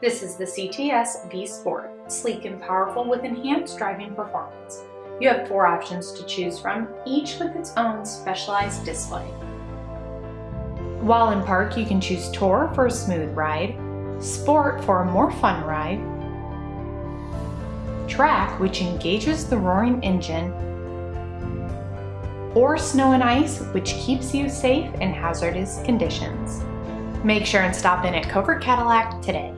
This is the CTS V Sport, sleek and powerful with enhanced driving performance. You have four options to choose from, each with its own specialized display. While in park, you can choose Tour for a smooth ride, Sport for a more fun ride, Track, which engages the roaring engine, or Snow and Ice, which keeps you safe in hazardous conditions. Make sure and stop in at Covert Cadillac today.